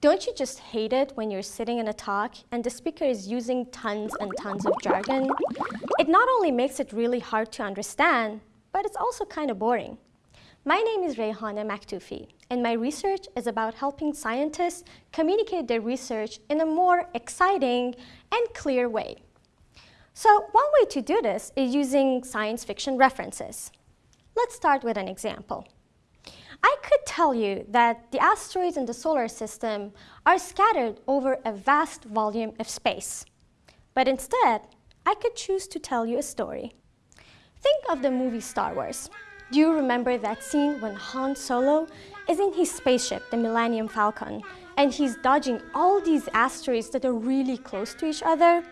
Don't you just hate it when you're sitting in a talk and the speaker is using tons and tons of jargon? It not only makes it really hard to understand, but it's also kind of boring. My name is Rayhana Maktoufi, and my research is about helping scientists communicate their research in a more exciting and clear way. So one way to do this is using science fiction references. Let's start with an example. I could tell you that the asteroids in the solar system are scattered over a vast volume of space. But instead, I could choose to tell you a story. Think of the movie Star Wars. Do you remember that scene when Han Solo is in his spaceship, the Millennium Falcon, and he's dodging all these asteroids that are really close to each other?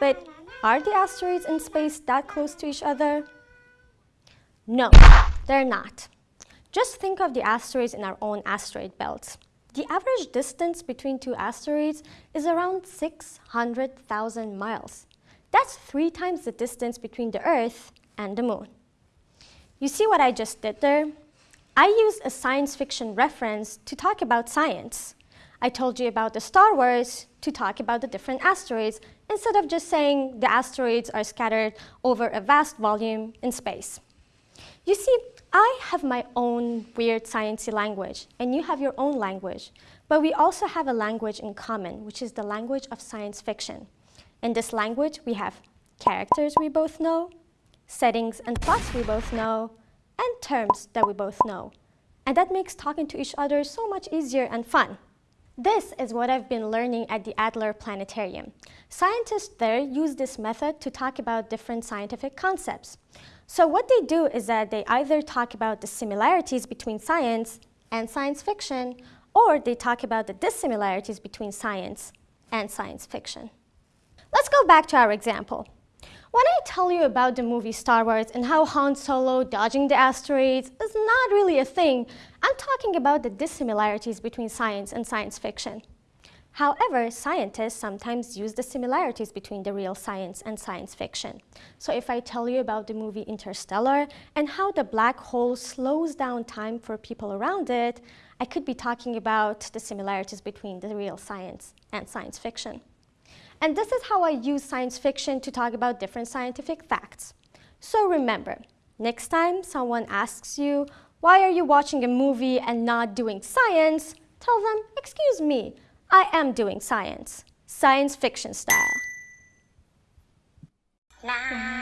But are the asteroids in space that close to each other? No, they're not. Just think of the asteroids in our own asteroid belt. The average distance between two asteroids is around 600,000 miles. That's three times the distance between the Earth and the Moon. You see what I just did there? I used a science fiction reference to talk about science. I told you about the Star Wars to talk about the different asteroids instead of just saying the asteroids are scattered over a vast volume in space. You see, I have my own weird sciencey language, and you have your own language. But we also have a language in common, which is the language of science fiction. In this language, we have characters we both know, settings and plots we both know, and terms that we both know. And that makes talking to each other so much easier and fun. This is what I've been learning at the Adler Planetarium. Scientists there use this method to talk about different scientific concepts. So what they do is that they either talk about the similarities between science and science fiction, or they talk about the dissimilarities between science and science fiction. Let's go back to our example. When I tell you about the movie Star Wars and how Han Solo dodging the asteroids is not really a thing, I'm talking about the dissimilarities between science and science fiction. However, scientists sometimes use the similarities between the real science and science fiction. So if I tell you about the movie Interstellar and how the black hole slows down time for people around it, I could be talking about the similarities between the real science and science fiction. And this is how I use science fiction to talk about different scientific facts. So remember, next time someone asks you, why are you watching a movie and not doing science? Tell them, excuse me, I am doing science, science fiction style. Nah.